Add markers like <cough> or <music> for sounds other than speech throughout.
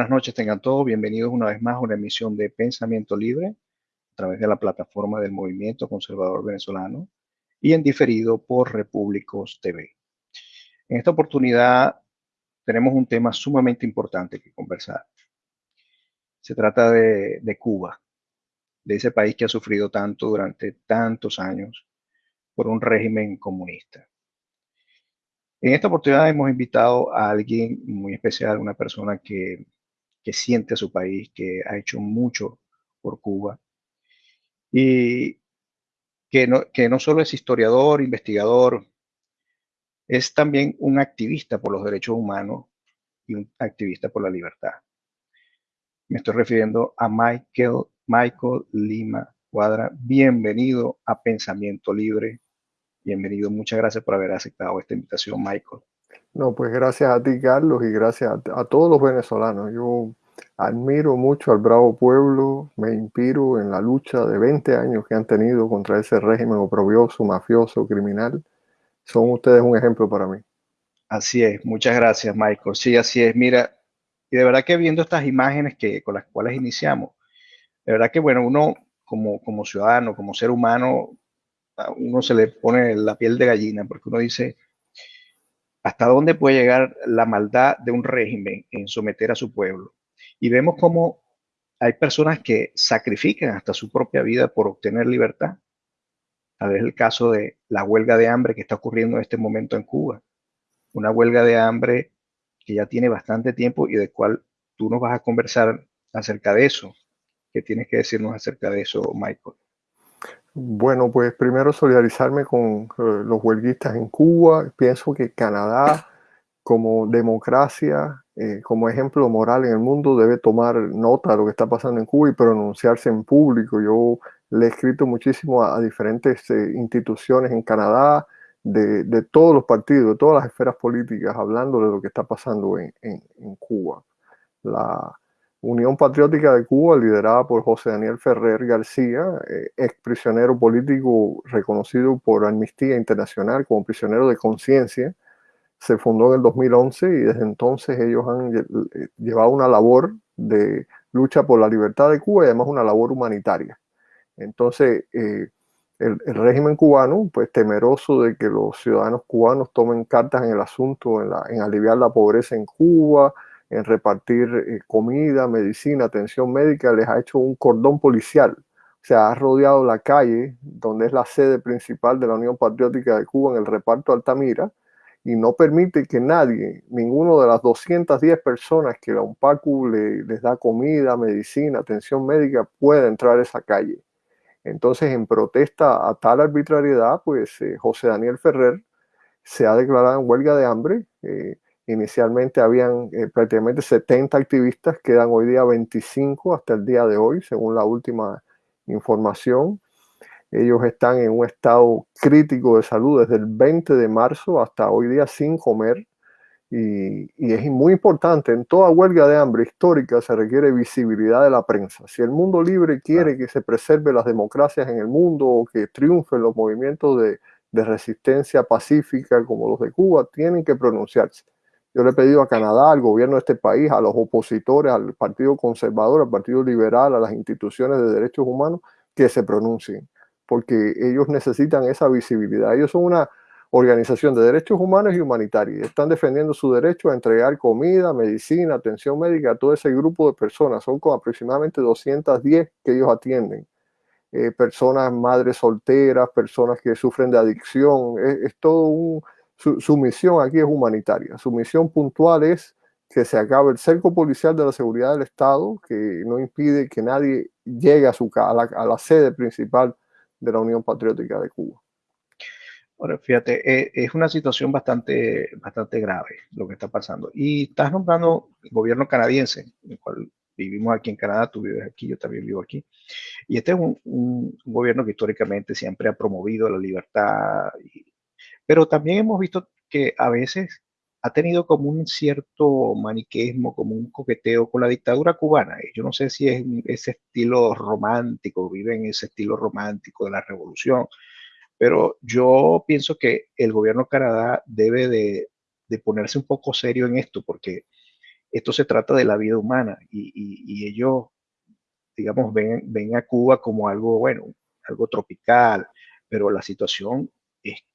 Buenas noches, tengan todos bienvenidos una vez más a una emisión de Pensamiento Libre a través de la plataforma del Movimiento Conservador Venezolano y en diferido por Repúblicos TV. En esta oportunidad tenemos un tema sumamente importante que conversar. Se trata de, de Cuba, de ese país que ha sufrido tanto durante tantos años por un régimen comunista. En esta oportunidad hemos invitado a alguien muy especial, una persona que, siente a su país, que ha hecho mucho por Cuba y que no, que no solo es historiador, investigador, es también un activista por los derechos humanos y un activista por la libertad. Me estoy refiriendo a Michael, Michael Lima Cuadra. Bienvenido a Pensamiento Libre. Bienvenido, muchas gracias por haber aceptado esta invitación, Michael. No, pues gracias a ti, Carlos, y gracias a, todos los venezolanos. Yo admiro mucho al bravo pueblo, me inspiro en la lucha de 20 años que han tenido contra ese régimen oprobioso, mafioso, criminal. Son ustedes un ejemplo para mí. Así es, muchas gracias, Michael. Sí, así es. Mira, y de verdad que viendo estas imágenes que, con las cuales iniciamos, de verdad que, bueno, uno como, como ciudadano, como ser humano, uno se le pone la piel de gallina porque uno dice, ¿hasta dónde puede llegar la maldad de un régimen en someter a su pueblo? Y vemos cómo hay personas que sacrifican hasta su propia vida por obtener libertad. Tal vez el caso de la huelga de hambre que está ocurriendo en este momento en Cuba. Una huelga de hambre que ya tiene bastante tiempo y de cual tú nos vas a conversar acerca de eso. ¿Qué tienes que decirnos acerca de eso, Michael? Bueno, pues primero solidarizarme con eh, los huelguistas en Cuba. Pienso que Canadá, como democracia, eh, como ejemplo moral en el mundo, debe tomar nota de lo que está pasando en Cuba y pronunciarse en público. Yo le he escrito muchísimo a, diferentes eh, instituciones en Canadá, de, todos los partidos, de todas las esferas políticas, hablando de lo que está pasando en, en Cuba. La, Unión Patriótica de Cuba, liderada por José Daniel Ferrer García, eh, ex prisionero político reconocido por Amnistía Internacional como prisionero de conciencia, se fundó en el 2011 y desde entonces ellos han eh, llevado una labor de lucha por la libertad de Cuba y además una labor humanitaria. Entonces, eh, el, régimen cubano, pues temeroso de que los ciudadanos cubanos tomen cartas en el asunto, en, aliviar la pobreza en Cuba, en repartir eh, comida, medicina, atención médica, les ha hecho un cordón policial. O sea, ha rodeado la calle, donde es la sede principal de la Unión Patriótica de Cuba en el reparto Altamira, y no permite que nadie, ninguno de las 210 personas que la UNPACU les da comida, medicina, atención médica, pueda entrar a esa calle. Entonces, en protesta a tal arbitrariedad, pues eh, José Daniel Ferrer se ha declarado en huelga de hambre. Eh, Inicialmente habían eh, prácticamente 70 activistas, quedan hoy día 25 hasta el día de hoy, según la última información. Ellos están en un estado crítico de salud desde el 20 de marzo hasta hoy día sin comer. Y, y, es muy importante, en toda huelga de hambre histórica se requiere visibilidad de la prensa. Si el mundo libre quiere que se preserve las democracias en el mundo o que triunfen los movimientos de, de resistencia pacífica como los de Cuba, tienen que pronunciarse. Yo le he pedido a Canadá, al gobierno de este país, a los opositores, al Partido Conservador, al Partido Liberal, a las instituciones de derechos humanos, que se pronuncien, porque ellos necesitan esa visibilidad. Ellos son una organización de derechos humanos y humanitarios. Están defendiendo su derecho a entregar comida, medicina, atención médica a todo ese grupo de personas. Son con aproximadamente 210 que ellos atienden. Eh, personas, madres solteras, personas que sufren de adicción. es todo un su, misión aquí es humanitaria. Su misión puntual es que se acabe el cerco policial de la seguridad del Estado, que no impide que nadie llegue a, su, a, la, sede principal de la Unión Patriótica de Cuba. Ahora, fíjate, eh, es una situación bastante, bastante grave lo que está pasando. Y estás nombrando el gobierno canadiense, el cual vivimos aquí en Canadá, tú vives aquí, yo también vivo aquí. Y este es un, un gobierno que históricamente siempre ha promovido la libertad y pero también hemos visto que a veces ha tenido como un cierto maniqueísmo, como un coqueteo con la dictadura cubana. Yo no sé si es ese estilo romántico, vive en ese estilo romántico de la revolución, pero yo pienso que el gobierno de Canadá debe de, ponerse un poco serio en esto, porque esto se trata de la vida humana y, ellos, digamos, ven, ven a Cuba como algo, bueno, algo tropical, pero la situación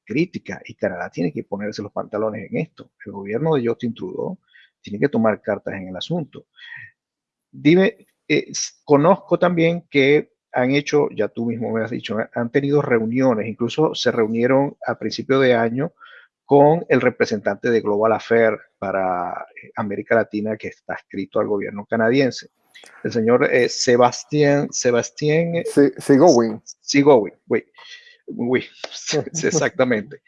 crítica y Canadá tiene que ponerse los pantalones en esto. El gobierno de Justin Trudeau tiene que tomar cartas en el asunto. Dime, eh, conozco también que han hecho, ya tú mismo me has dicho, han tenido reuniones, incluso se reunieron a principio de año con el representante de Global Affair para eh, América Latina que está escrito al gobierno canadiense, el señor eh, Sebastián, Sebastián Sigowin. Sigowin, exactamente.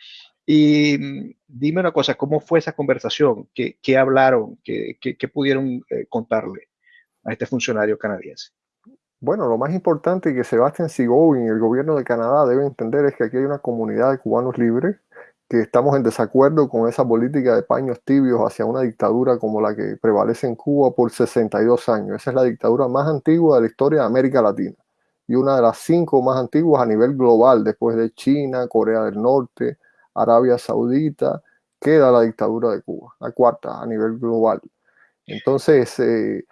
Y mm, dime una cosa, ¿cómo fue esa conversación? ¿Qué, qué hablaron? ¿Qué, qué, pudieron eh, contarle a este funcionario canadiense? Bueno, lo más importante que Sebastián Sigowin y el gobierno de Canadá deben entender es que aquí hay una comunidad de cubanos libres que estamos en desacuerdo con esa política de paños tibios hacia una dictadura como la que prevalece en Cuba por 62 años. Esa es la dictadura más antigua de la historia de América Latina y una de las cinco más antiguas a nivel global, después de China, Corea del Norte, Arabia Saudita, queda la dictadura de Cuba, la cuarta a nivel global. Entonces, eh,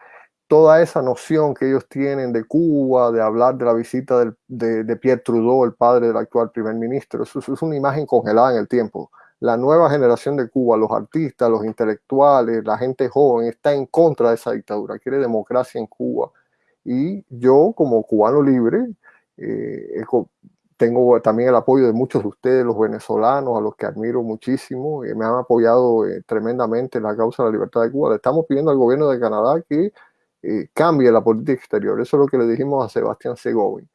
toda esa noción que ellos tienen de Cuba, de hablar de la visita de, Pierre Trudeau, el padre del actual primer ministro, eso, es una imagen congelada en el tiempo. La nueva generación de Cuba, los artistas, los intelectuales, la gente joven, está en contra de esa dictadura, quiere democracia en Cuba. Y yo, como cubano libre, eh, tengo también el apoyo de muchos de ustedes, los venezolanos, a los que admiro muchísimo, y me han apoyado eh, tremendamente en la causa de la libertad de Cuba. Le estamos pidiendo al gobierno de Canadá que eh, cambie la política exterior. Eso es lo que le dijimos a Sebastián Segovin.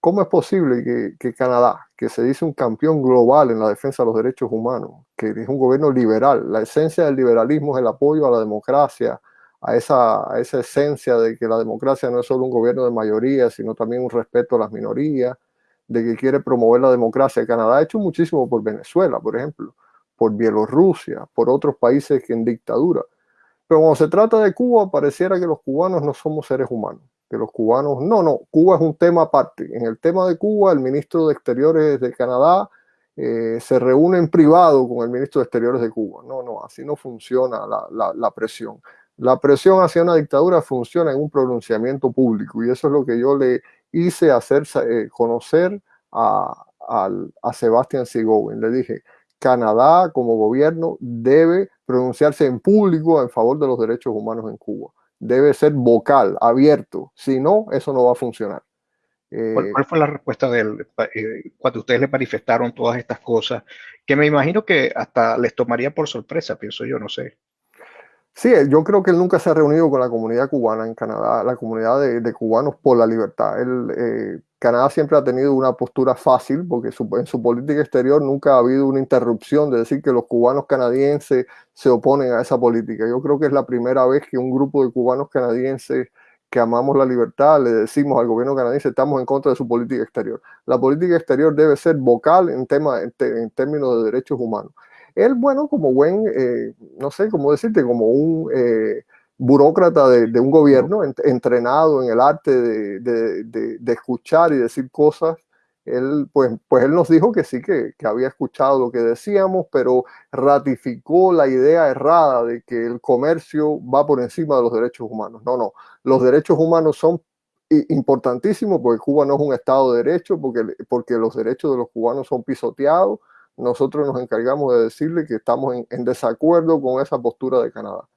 ¿Cómo es posible que, Canadá, que se dice un campeón global en la defensa de los derechos humanos, que es un gobierno liberal, la esencia del liberalismo es el apoyo a la democracia, a esa, esa esencia de que la democracia no es solo un gobierno de mayoría, sino también un respeto a las minorías, de que quiere promover la democracia. Canadá ha hecho muchísimo por Venezuela, por ejemplo, por Bielorrusia, por otros países que en dictadura. Pero cuando se trata de Cuba, pareciera que los cubanos no somos seres humanos, que los cubanos, no, no, Cuba es un tema aparte. En el tema de Cuba, el ministro de Exteriores de Canadá eh, se reúne en privado con el ministro de Exteriores de Cuba. No, no, así no funciona la, presión. La presión hacia una dictadura funciona en un pronunciamiento público y eso es lo que yo le hice hacer eh, conocer a, a, a Sebastián Sigovin. Le dije, Canadá como gobierno debe pronunciarse en público en favor de los derechos humanos en Cuba. Debe ser vocal, abierto. Si no, eso no va a funcionar. ¿Cuál, eh, fue la respuesta de él eh, cuando ustedes le manifestaron todas estas cosas? Que me imagino que hasta les tomaría por sorpresa, pienso yo, no sé. Sí, yo creo que él nunca se ha reunido con la comunidad cubana en Canadá, la comunidad de, cubanos por la libertad. Eh, Canadá siempre ha tenido una postura fácil porque en su política exterior nunca ha habido una interrupción de decir que los cubanos canadienses se oponen a esa política. Yo creo que es la primera vez que un grupo de cubanos canadienses que amamos la libertad le decimos al gobierno canadiense estamos en contra de su política exterior. La política exterior debe ser vocal en, tema, en términos de derechos humanos. Él, bueno, como buen, eh, no sé cómo decirte, como un eh, burócrata de, un gobierno entrenado en el arte de, escuchar y decir cosas, él, pues, pues él nos dijo que sí, que, que, había escuchado lo que decíamos, pero ratificó la idea errada de que el comercio va por encima de los derechos humanos. No, no, los derechos humanos son importantísimos porque Cuba no es un Estado de Derecho, porque, porque los derechos de los cubanos son pisoteados, nosotros nos encargamos de decirle que estamos en, desacuerdo con esa postura de Canadá.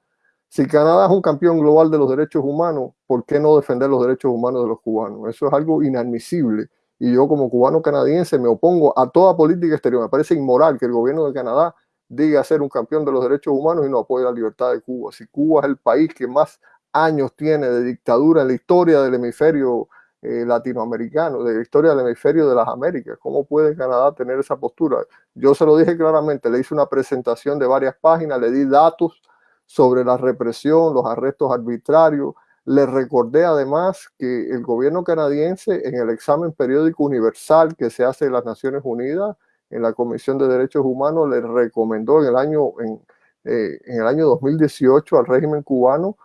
Si Canadá es un campeón global de los derechos humanos, ¿por qué no defender los derechos humanos de los cubanos? Eso es algo inadmisible. Y yo como cubano canadiense me opongo a toda política exterior. Me parece inmoral que el gobierno de Canadá diga ser un campeón de los derechos humanos y no apoye la libertad de Cuba. Si Cuba es el país que más años tiene de dictadura en la historia del hemisferio eh, latinoamericano, de la historia del hemisferio de las Américas. ¿Cómo puede Canadá tener esa postura? Yo se lo dije claramente, le hice una presentación de varias páginas, le di datos sobre la represión, los arrestos arbitrarios. Le recordé además que el gobierno canadiense en el examen periódico universal que se hace en las Naciones Unidas, en la Comisión de Derechos Humanos, le recomendó en el año, en, eh, en el año 2018 al régimen cubano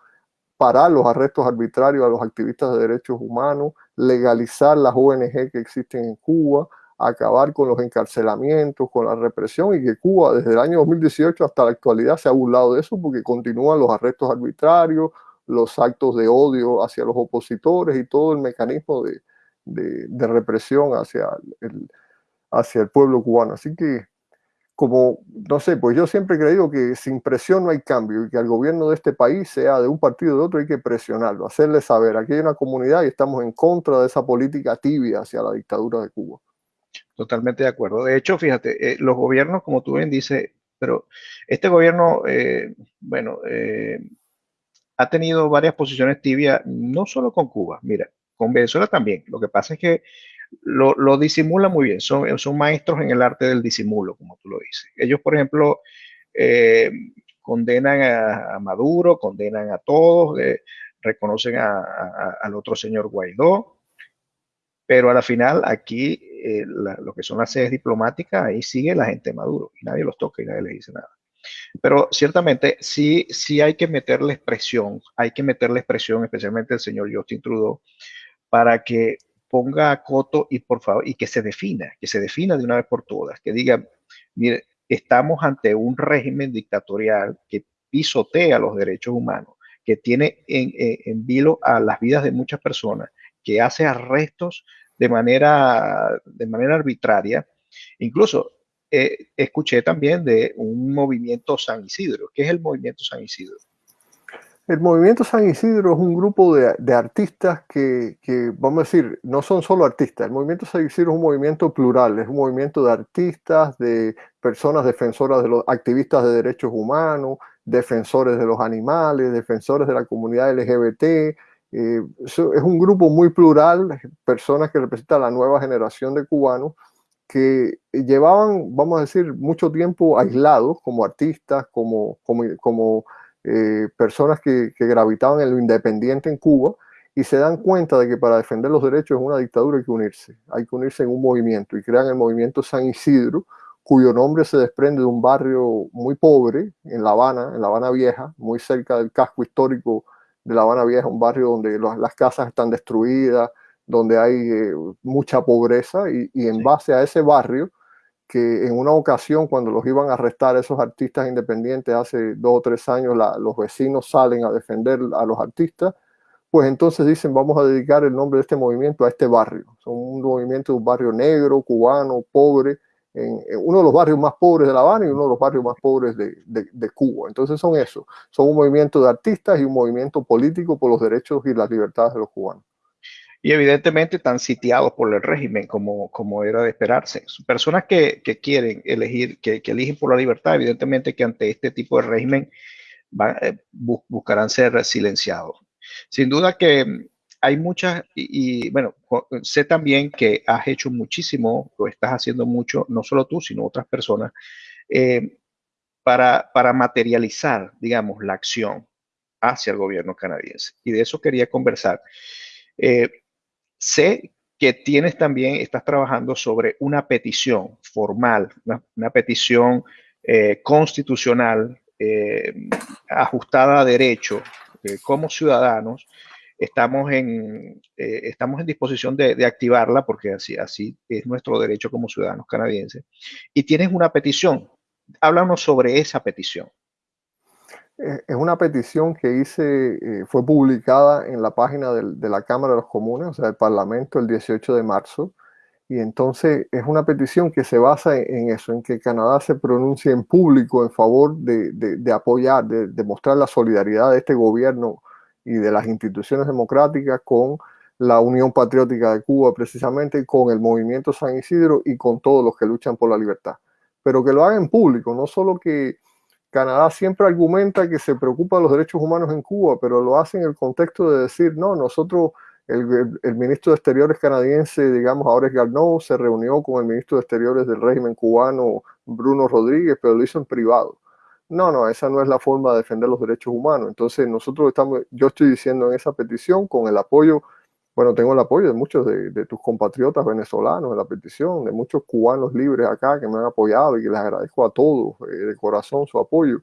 parar los arrestos arbitrarios a los activistas de derechos humanos, legalizar las ONG que existen en Cuba, acabar con los encarcelamientos, con la represión y que Cuba desde el año 2018 hasta la actualidad se ha burlado de eso porque continúan los arrestos arbitrarios, los actos de odio hacia los opositores y todo el mecanismo de, de, represión hacia el, hacia el pueblo cubano. Así que, como, no sé, pues yo siempre he creído que sin presión no hay cambio y que al gobierno de este país, sea de un partido o de otro, hay que presionarlo, hacerle saber, aquí hay una comunidad y estamos en contra de esa política tibia hacia la dictadura de Cuba. Totalmente de acuerdo. De hecho, fíjate, eh, los gobiernos, como tú bien dices, pero este gobierno, eh, bueno, eh, ha tenido varias posiciones tibias, no solo con Cuba, mira, con Venezuela también. Lo que pasa es que lo, lo disimula muy bien, son, son maestros en el arte del disimulo, como tú lo dices. Ellos, por ejemplo, eh, condenan a, Maduro, condenan a todos, eh, reconocen al otro señor Guaidó, pero a la final aquí eh, lo que son las sedes diplomáticas, ahí sigue la gente Maduro y nadie los toca y nadie les dice nada. Pero ciertamente sí, sí hay que meterle presión, hay que meterle presión, especialmente el señor Justin Trudeau, para que ponga coto y por favor, y que se defina, que se defina de una vez por todas, que diga, mire, estamos ante un régimen dictatorial que pisotea los derechos humanos, que tiene en, vilo a las vidas de muchas personas, que hace arrestos de manera, de manera arbitraria. Incluso eh, escuché también de un movimiento San Isidro. ¿Qué es el movimiento San Isidro? El movimiento San Isidro es un grupo de, artistas que, vamos a decir, no son solo artistas. El movimiento San Isidro es un movimiento plural, es un movimiento de artistas, de personas defensoras de los activistas de derechos humanos, defensores de los animales, defensores de la comunidad LGBT. Eh, es un grupo muy plural, personas que representan la nueva generación de cubanos que llevaban, vamos a decir, mucho tiempo aislados como artistas, como, como, como eh, personas que, que, gravitaban en lo independiente en Cuba y se dan cuenta de que para defender los derechos en una dictadura hay que unirse, hay que unirse en un movimiento y crean el movimiento San Isidro, cuyo nombre se desprende de un barrio muy pobre en La Habana, en La Habana Vieja, muy cerca del casco histórico de La Habana Vieja, un barrio donde las casas están destruidas, donde hay eh, mucha pobreza y, en base a ese barrio, que en una ocasión cuando los iban a arrestar esos artistas independientes hace dos o tres años, los vecinos salen a defender a los artistas, pues entonces dicen vamos a dedicar el nombre de este movimiento a este barrio. Son un movimiento de un barrio negro, cubano, pobre, en, uno de los barrios más pobres de La Habana y uno de los barrios más pobres de, de, Cuba. Entonces son eso, son un movimiento de artistas y un movimiento político por los derechos y las libertades de los cubanos y evidentemente están sitiados por el régimen, como, como era de esperarse. Personas que, que quieren elegir, que, que, eligen por la libertad, evidentemente que ante este tipo de régimen eh, buscarán ser silenciados. Sin duda que hay muchas, y, bueno, sé también que has hecho muchísimo, o estás haciendo mucho, no solo tú, sino otras personas, eh, para, para materializar, digamos, la acción hacia el gobierno canadiense. Y de eso quería conversar. Eh, Sé que tienes también, estás trabajando sobre una petición formal, una, petición eh, constitucional eh, ajustada a derecho como ciudadanos. Estamos en, estamos en disposición de, activarla porque así, así es nuestro derecho como ciudadanos canadienses. Y tienes una petición. Háblanos sobre esa petición. Eh, es una petición que hice, eh, fue publicada en la página de la Cámara de los Comunes, o sea, del Parlamento, el 18 de marzo. Y entonces es una petición que se basa en, eso, en que Canadá se pronuncie en público en favor de, de, apoyar, de, de, mostrar la solidaridad de este gobierno y de las instituciones democráticas con la Unión Patriótica de Cuba, precisamente con el movimiento San Isidro y con todos los que luchan por la libertad. Pero que lo hagan en público, no solo que Canadá siempre argumenta que se preocupa de los derechos humanos en Cuba, pero lo hace en el contexto de decir, no, nosotros, el, ministro de Exteriores canadiense, digamos, ahora es Garneau, se reunió con el ministro de Exteriores del régimen cubano, Bruno Rodríguez, pero lo hizo en privado. No, no, esa no es la forma de defender los derechos humanos. Entonces, nosotros estamos, yo estoy diciendo en esa petición, con el apoyo, bueno, tengo el apoyo de muchos de, tus compatriotas venezolanos en la petición, de muchos cubanos libres acá que me han apoyado y que les agradezco a todos eh, de corazón su apoyo,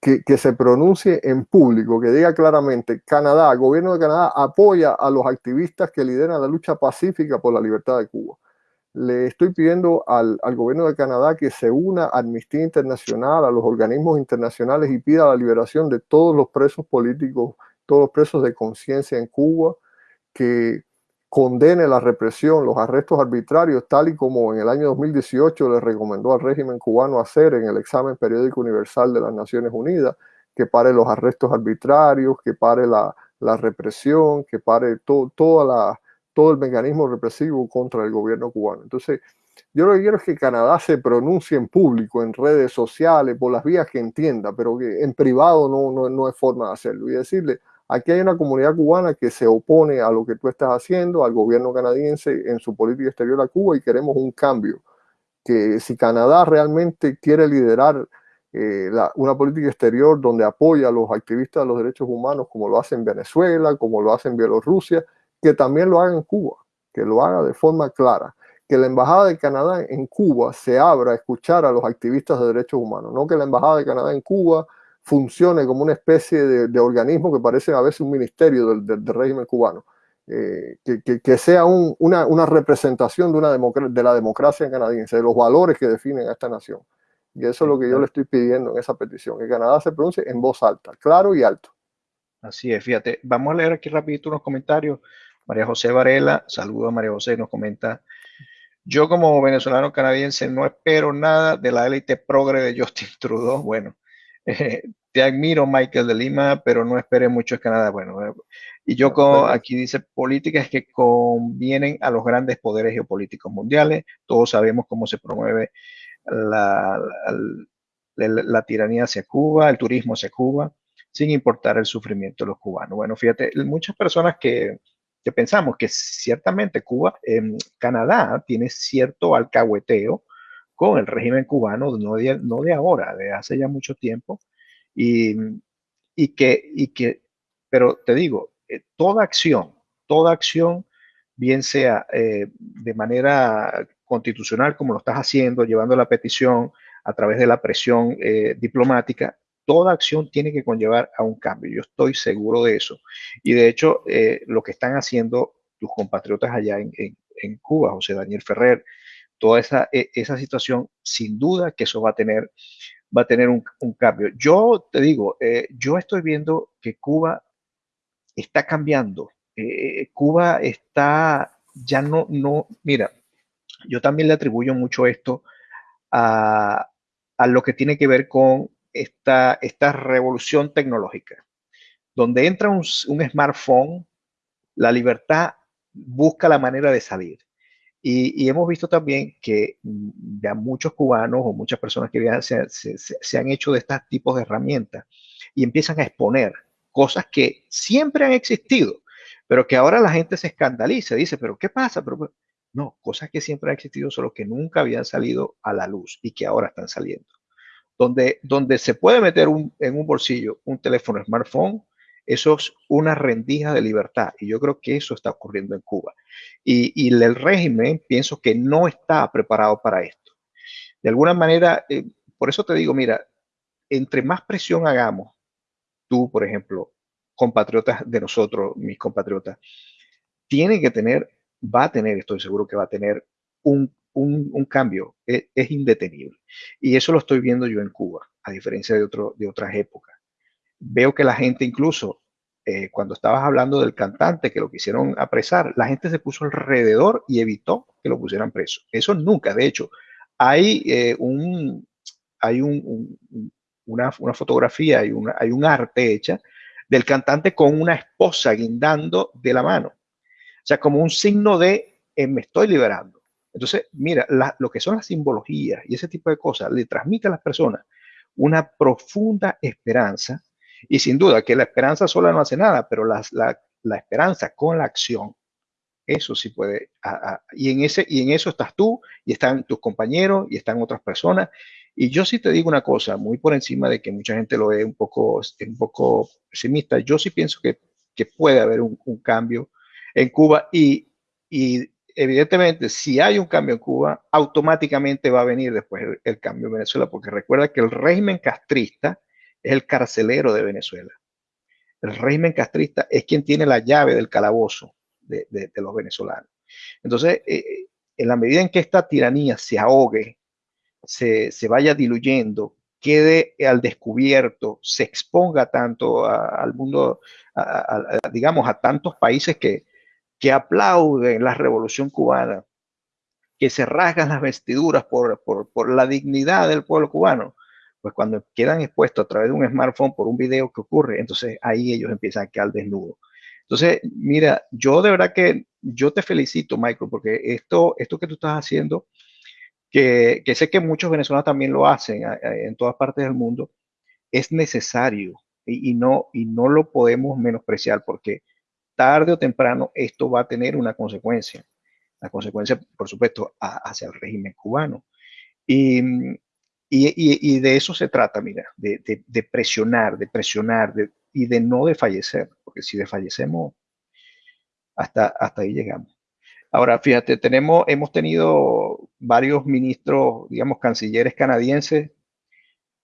que, que, se pronuncie en público, que diga claramente, Canadá, el gobierno de Canadá apoya a los activistas que lideran la lucha pacífica por la libertad de Cuba. le estoy pidiendo al, al, gobierno de Canadá que se una a Amnistía Internacional, a los organismos internacionales y pida la liberación de todos los presos políticos, todos los presos de conciencia en Cuba, que condene la represión, los arrestos arbitrarios, tal y como en el año 2018 le recomendó al régimen cubano hacer en el examen periódico universal de las Naciones Unidas, que pare los arrestos arbitrarios, que pare la, la represión, que pare to, toda la, todo el mecanismo represivo contra el gobierno cubano. Entonces, yo lo que quiero es que Canadá se pronuncie en público, en redes sociales, por las vías que entienda, pero que en privado no, no, no es forma de hacerlo. Y decirle, Aquí hay una comunidad cubana que se opone a lo que tú estás haciendo, al gobierno canadiense en su política exterior a Cuba y queremos un cambio. Que si Canadá realmente quiere liderar eh, una política exterior donde apoya a los activistas de los derechos humanos como lo hace en Venezuela, como lo hace en Bielorrusia, que también lo haga en Cuba, que lo haga de forma clara. Que la Embajada de Canadá en Cuba se abra a escuchar a los activistas de derechos humanos, no que la Embajada de Canadá en Cuba funcione como una especie de, organismo que parece a veces un ministerio del, régimen cubano, eh, que, sea una, representación de, una de la democracia canadiense, de los valores que definen a esta nación. Y eso es lo que yo le estoy pidiendo en esa petición, que Canadá se pronuncie en voz alta, claro y alto. Así es, fíjate, vamos a leer aquí rapidito unos comentarios. María José Varela, saludo a María José, nos comenta, yo como venezolano canadiense no espero nada de la élite progre de Justin Trudeau. Bueno, <laughs> te admiro, Michael de Lima, pero no esperé mucho de Canadá. Bueno, eh, y yo aquí dice políticas que convienen a los grandes poderes geopolíticos mundiales. Todos sabemos cómo se promueve la, la, tiranía hacia Cuba, el turismo hacia Cuba, sin importar el sufrimiento de los cubanos. Bueno, fíjate, muchas personas que, que pensamos que ciertamente Cuba, eh, Canadá tiene cierto alcahueteo con el régimen cubano, no de, no de ahora, de hace ya mucho tiempo, y, y, que, y que, pero te digo, eh, toda acción, toda acción, bien sea eh, de manera constitucional, como lo estás haciendo, llevando la petición a través de la presión eh, diplomática, toda acción tiene que conllevar a un cambio. Yo estoy seguro de eso. Y de hecho, lo que están haciendo tus compatriotas allá en, en, en Cuba, José Daniel Ferrer, toda esa, e, esa situación, sin duda que eso va a tener, va a tener un, cambio. Yo te digo, eh, yo estoy viendo que Cuba está cambiando. Eh, Cuba está, ya no, no, mira, yo también le atribuyo mucho esto a, a lo que tiene que ver con esta, esta revolución tecnológica. Donde entra un, un smartphone, la libertad busca la manera de salir. Y, hemos visto también que mm, ya muchos cubanos o muchas personas que se, se, han hecho de estos tipos de herramientas y empiezan a exponer cosas que siempre han existido, pero que ahora la gente se escandaliza, dice, pero ¿qué pasa? Pero, no, cosas que siempre han existido, solo que nunca habían salido a la luz y que ahora están saliendo. Donde, donde se puede meter en un bolsillo un teléfono smartphone eso es una rendija de libertad y yo creo que eso está ocurriendo en Cuba. Y, el régimen pienso que no está preparado para esto. De alguna manera, eh, por eso te digo, mira, entre más presión hagamos, tú, por ejemplo, compatriotas de nosotros, mis compatriotas, tiene que tener, va a tener, estoy seguro que va a tener un, cambio, es, es, indetenible. Y eso lo estoy viendo yo en Cuba, a diferencia de, otro, de otras épocas veo que la gente incluso, eh, cuando estabas hablando del cantante que lo quisieron apresar, la gente se puso alrededor y evitó que lo pusieran preso. Eso nunca, de hecho, hay eh, un, hay un, una, una, fotografía, hay, una, hay un arte hecha del cantante con una esposa guindando de la mano. O sea, como un signo de eh, me estoy liberando. Entonces, mira, lo que son las simbologías y ese tipo de cosas le transmite a las personas una profunda esperanza y sin duda que la esperanza sola no hace nada, pero la, la, esperanza con la acción, eso sí puede. y, en ese, y en eso estás tú, y están tus compañeros, y están otras personas. Y yo sí te digo una cosa, muy por encima de que mucha gente lo ve un poco, un poco pesimista, yo sí pienso que, que puede haber un, un, cambio en Cuba y, y, evidentemente si hay un cambio en Cuba, automáticamente va a venir después el, el cambio en Venezuela, porque recuerda que el régimen castrista es el carcelero de Venezuela. El régimen castrista es quien tiene la llave del calabozo de, los venezolanos. Entonces, eh, en la medida en que esta tiranía se ahogue, se, vaya diluyendo, quede al descubierto, se exponga tanto al mundo, digamos, a tantos países que, que aplauden la revolución cubana, que se rasgan las vestiduras por, por, la dignidad del pueblo cubano, pues cuando quedan expuestos a través de un smartphone por un video que ocurre, entonces ahí ellos empiezan a quedar desnudos. Entonces, mira, yo de verdad que yo te felicito, Michael, porque esto, esto que tú estás haciendo, que, sé que muchos venezolanos también lo hacen en todas partes del mundo, es necesario y, no, y no lo podemos menospreciar porque tarde o temprano esto va a tener una consecuencia. La consecuencia, por supuesto, hacia el régimen cubano. Y, y, de eso se trata, mira, de, de presionar, de presionar, de, y de no de fallecer, porque si desfallecemos, hasta, hasta ahí llegamos. Ahora, fíjate, tenemos, hemos tenido varios ministros, digamos, cancilleres canadienses,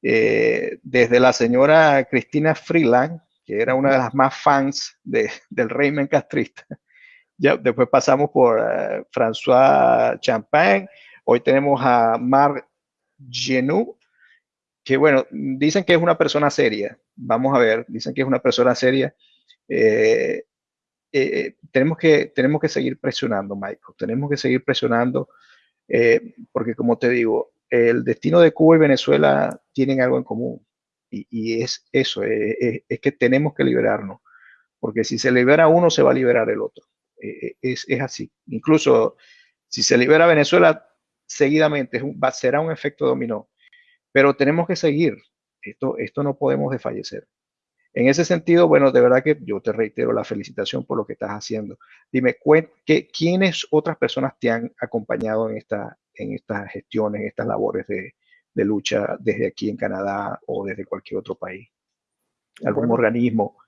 eh, desde la señora Cristina Freeland, que era una de las más fans de, del régimen castrista. Ya, después pasamos por uh, François Champagne, hoy tenemos a Marc Genoux, que bueno, dicen que es una persona seria. Vamos a ver, dicen que es una persona seria. Eh, eh, tenemos, que, tenemos que seguir presionando, Michael. Tenemos que seguir presionando eh, porque, como te digo, el destino de Cuba y Venezuela tienen algo en común. Y, es eso, es, que tenemos que liberarnos. Porque si se libera uno, se va a liberar el otro. es, así. Incluso si se libera Venezuela, seguidamente va, será un efecto dominó pero tenemos que seguir. Esto, esto no podemos desfallecer. En ese sentido, bueno, de verdad que yo te reitero la felicitación por lo que estás haciendo. Dime, ¿qué, ¿quiénes otras personas te han acompañado en, esta, en estas gestiones, en estas labores de, de lucha desde aquí en Canadá o desde cualquier otro país? ¿Algún organismo?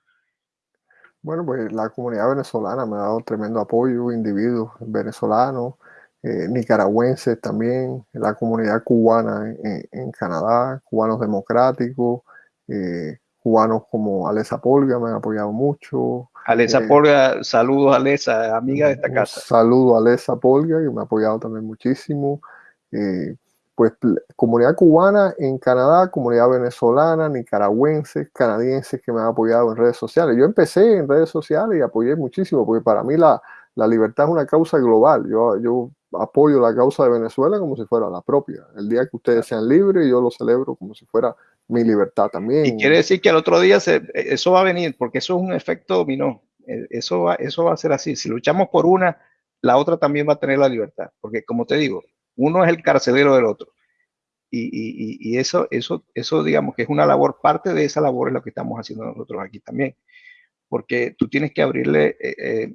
Bueno, pues la comunidad venezolana me ha dado tremendo apoyo, individuos venezolanos, eh, nicaragüenses también, la comunidad cubana en, Canadá, cubanos democráticos, eh, cubanos como Alesa Polga me han apoyado mucho. Alesa eh, Polga, saludos Alesa, amiga de esta casa. Saludo a Alesa Polga, que me ha apoyado también muchísimo. pues comunidad cubana en Canadá, comunidad venezolana, nicaragüenses, canadienses que me han apoyado en redes sociales. Yo empecé en redes sociales y apoyé muchísimo, porque para mí la, la libertad es una causa global. Yo, yo apoyo la causa de Venezuela como si fuera la propia. El día que ustedes sean libres, yo lo celebro como si fuera mi libertad también. Y quiere decir que al otro día eso va a venir, porque eso es un efecto dominó. E, eso va, eso va a ser así. Si luchamos por una, la otra también va a tener la libertad. Porque como te digo, uno es el carcelero del otro. Y, eso, eso, eso, digamos que es una labor, parte de esa labor es lo que estamos haciendo nosotros aquí también. Porque tú tienes que abrirle eh, eh, eh,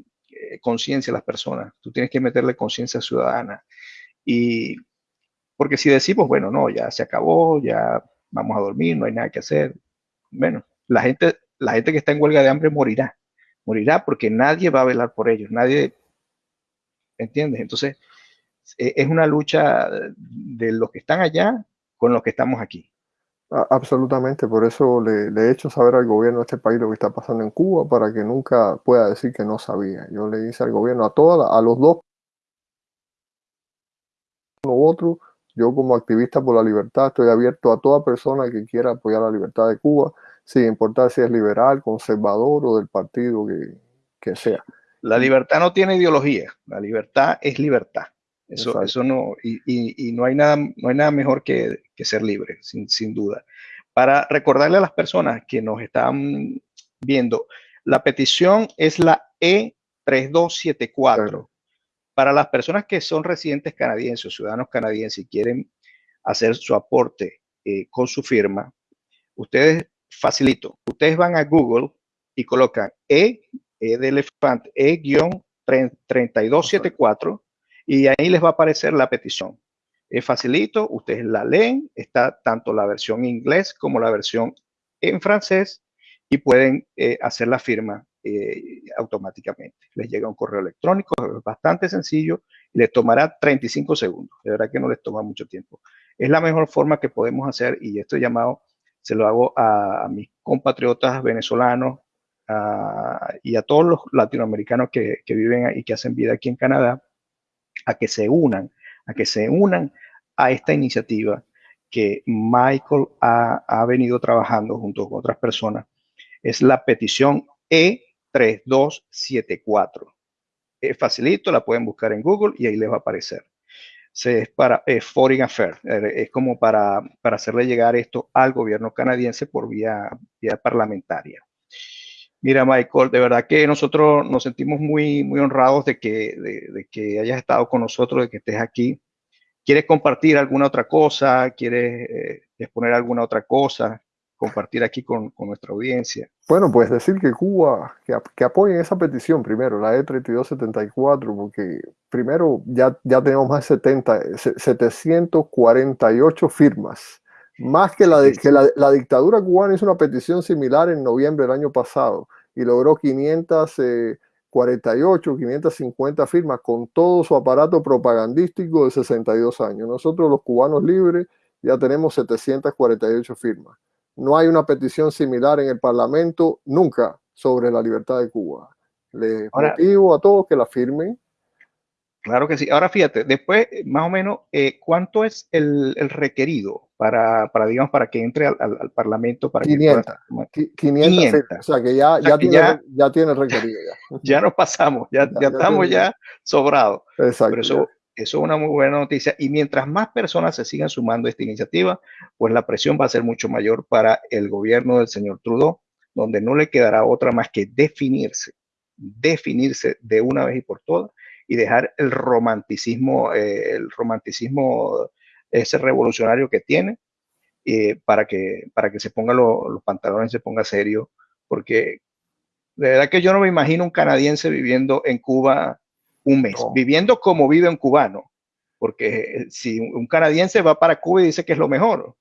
conciencia a las personas, tú tienes que meterle conciencia ciudadana. Y porque si decimos, bueno, no, ya se acabó, ya vamos a dormir, no hay nada que hacer, bueno, la gente, la gente que está en huelga de hambre morirá, morirá porque nadie va a velar por ellos, nadie, ¿entiendes? Entonces, e, es una lucha de los que están allá con los que estamos aquí. Absolutamente, por eso le, he hecho saber al gobierno de este país lo que está pasando en Cuba para que nunca pueda decir que no sabía. Yo le hice al gobierno, a todas, a los dos, uno u otro, yo como activista por la libertad estoy abierto a toda persona que quiera apoyar la libertad de Cuba, sin importar si es liberal, conservador o del partido que, sea. La libertad no tiene ideología, la libertad es libertad. Eso, eso no, y, y, no, hay nada, no hay nada mejor que, que ser libre, sin, sin, duda. Para recordarle a las personas que nos están viendo, la petición es la E3274. Para las personas que son residentes canadienses o ciudadanos canadienses y quieren hacer su aporte eh, con su firma, ustedes facilito, ustedes van a Google y colocan E, E de elefante, E-3274 y ahí les va a aparecer la petición. Es facilito, ustedes la leen, está tanto la versión en inglés como la versión en francés y pueden eh, hacer la firma eh, automáticamente. Les llega un correo electrónico, es bastante sencillo y les tomará 35 segundos. De verdad que no les toma mucho tiempo. Es la mejor forma que podemos hacer y esto llamado se lo hago a, mis compatriotas venezolanos y a todos los latinoamericanos que, que viven y que hacen vida aquí en Canadá a que se unan, a que se unan a esta iniciativa que Michael ha, ha venido trabajando junto con otras personas. Es la petición E3274. Es facilito, la pueden buscar en Google y ahí les va a aparecer es para Foreign Affairs, eh, es como para, para hacerle llegar esto al gobierno canadiense por vía, vía parlamentaria. Mira, Michael, de verdad que nosotros nos sentimos muy, muy honrados de que, de, que hayas estado con nosotros, de que estés aquí. ¿Quieres compartir alguna otra cosa? ¿Quieres eh, exponer alguna otra cosa? compartir aquí con, con, nuestra audiencia. Bueno, pues decir que Cuba, que, que, apoyen esa petición primero, la E3274, porque primero ya, ya tenemos más de 70, 748 firmas. Más que, la, que la, la, dictadura cubana hizo una petición similar en noviembre del año pasado y logró 548, 550 firmas con todo su aparato propagandístico de 62 años. Nosotros los cubanos libres ya tenemos 748 firmas. No hay una petición similar en el Parlamento nunca sobre la libertad de Cuba. Les motivo a todos que la firmen. Claro que sí. Ahora fíjate, después, más o menos, eh, ¿cuánto es el, requerido para, para, digamos, para que entre al, Parlamento? Para 500. Que 500, O sea, que ya, ya, tiene, ya, tiene, requerido. Ya, <laughs> ya nos pasamos, ya, ya, estamos ya sobrados. Exacto. Eso es una muy buena noticia. Y mientras más personas se sigan sumando a esta iniciativa, pues la presión va a ser mucho mayor para el gobierno del señor Trudeau, donde no le quedará otra más que definirse, definirse de una vez y por todas y dejar el romanticismo, eh, el romanticismo ese revolucionario que tiene eh, para, que, para que se ponga los pantalones, se ponga serio, porque de verdad que yo no me imagino un canadiense viviendo en Cuba un mes, viviendo como vive un cubano, porque eh, si un canadiense va para Cuba y dice que es lo mejor,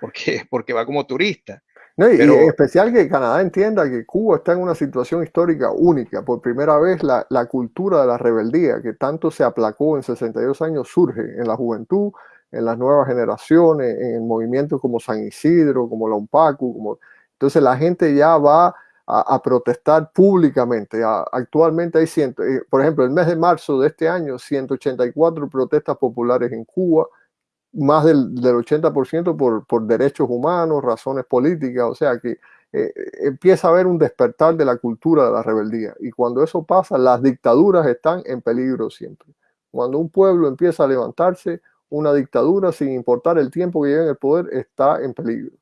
porque, porque va como turista. No, y, en especial que Canadá entienda que Cuba está en una situación histórica única. Por primera vez la, la, cultura de la rebeldía, que tanto se aplacó en 62 años, surge en la juventud, en las nuevas generaciones, en movimientos como San Isidro, como la UNPACU. Como... Entonces la gente ya va a, protestar públicamente. actualmente hay, ciento, eh, por ejemplo, el mes de marzo de este año, 184 protestas populares en Cuba, más del, del 80% por, por derechos humanos, razones políticas, o sea que eh, empieza a haber un despertar de la cultura de la rebeldía. Y cuando eso pasa, las dictaduras están en peligro siempre. Cuando un pueblo empieza a levantarse, una dictadura, sin importar el tiempo que lleve en el poder, está en peligro.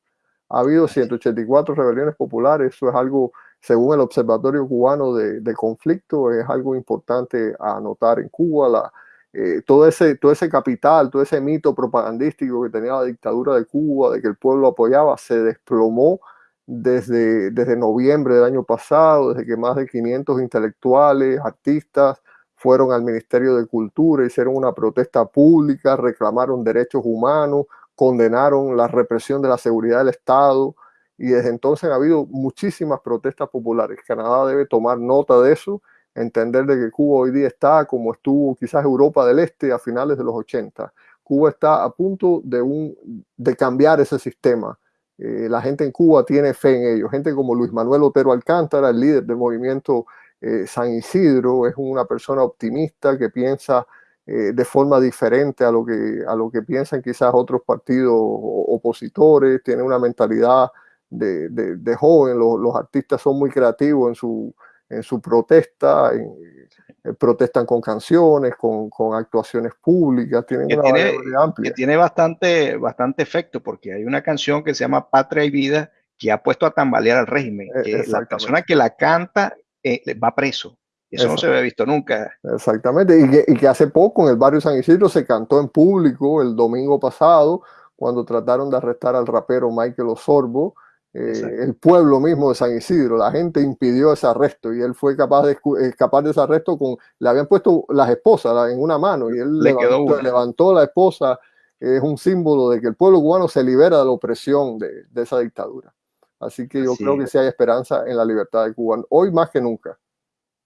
Ha habido 184 rebeliones populares, eso es algo, según el Observatorio Cubano de, Conflicto, es algo importante a anotar en Cuba. La, eh, todo, ese, todo ese capital, todo ese mito propagandístico que tenía la dictadura de Cuba, de que el pueblo apoyaba, se desplomó desde, desde noviembre del año pasado, desde que más de 500 intelectuales, artistas, fueron al Ministerio de Cultura, hicieron una protesta pública, reclamaron derechos humanos, condenaron la represión de la seguridad del Estado y desde entonces ha habido muchísimas protestas populares. Canadá debe tomar nota de eso, entender de que Cuba hoy día está como estuvo quizás Europa del Este a finales de los 80. Cuba está a punto de, un, de cambiar ese sistema. Eh, la gente en Cuba tiene fe en ello. Gente como Luis Manuel Otero Alcántara, el líder del movimiento eh, San Isidro, es una persona optimista que piensa eh, de forma diferente a lo, que, a lo que piensan quizás otros partidos opositores, tiene una mentalidad de, de, joven, los, artistas son muy creativos en su, en su protesta, eh, protestan con canciones, con, con, actuaciones públicas, tienen que una tiene, amplia. Que tiene bastante, bastante efecto, porque hay una canción que se llama Patria y Vida que ha puesto a tambalear al régimen, e, que la persona que la canta eh, va preso. Eso, no se había visto nunca. Exactamente, y que, y que, hace poco en el barrio San Isidro se cantó en público el domingo pasado, cuando trataron de arrestar al rapero Michael Osorbo, eh, el pueblo mismo de San Isidro, la gente impidió ese arresto y él fue capaz de escapar de ese arresto con, le habían puesto las esposas en una mano y él Le levantó, levantó, la esposa, es un símbolo de que el pueblo cubano se libera de la opresión de, de esa dictadura. Así que yo creo que sí hay esperanza en la libertad de Cuba, hoy más que nunca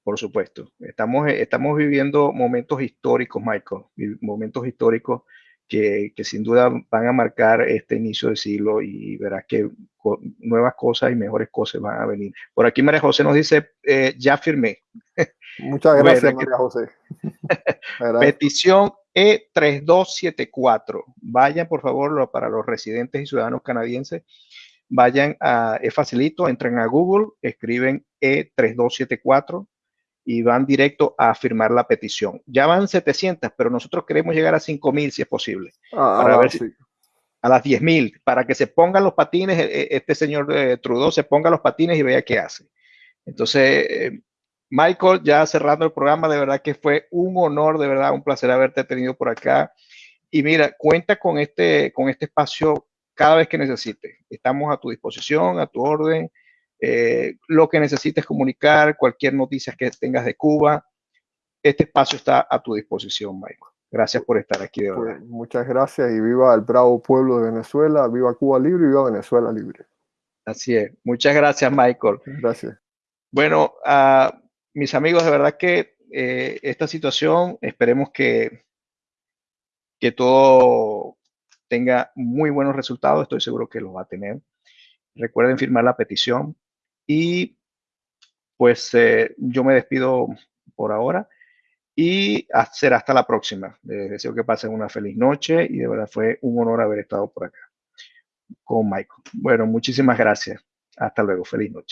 por supuesto. Estamos, estamos viviendo momentos históricos, Michael, momentos históricos que, sin duda van a marcar este inicio de siglo y verás que nuevas cosas y mejores cosas van a venir. Por aquí María José nos dice, eh, ya firmé. Muchas <laughs> gracias, María José. <laughs> Petición E3274. Vayan, por favor, para los residentes y ciudadanos canadienses, vayan a, es facilito, entran a Google, escriben E3274 y van directo a firmar la petición. Ya van 700, pero nosotros queremos llegar a 5000 si es posible. Ah, para ver si, a las 10.000, para que se pongan los patines, e, e, este señor eh, Trudeau se ponga los patines y vea qué hace. Entonces, eh, Michael, ya cerrando el programa, de verdad que fue un honor, de verdad, un placer haberte tenido por acá. Y mira, cuenta con este, con este espacio cada vez que necesites. Estamos a tu disposición, a tu orden. Eh, lo que necesites comunicar, cualquier noticia que tengas de Cuba, este espacio está a tu disposición, Michael. Gracias por estar aquí de pues, muchas gracias y viva el bravo pueblo de Venezuela, viva Cuba libre y viva Venezuela libre. Así es. Muchas gracias, Michael. Gracias. Bueno, mis amigos, de verdad que eh, esta situación, esperemos que, que todo tenga muy buenos resultados. Estoy seguro que los va a tener. Recuerden firmar la petición. Y pues eh, yo me despido por ahora y será hasta la próxima. Les deseo que pasen una feliz noche y de verdad fue un honor haber estado por acá con Michael. Bueno, muchísimas gracias. Hasta luego. Feliz noche.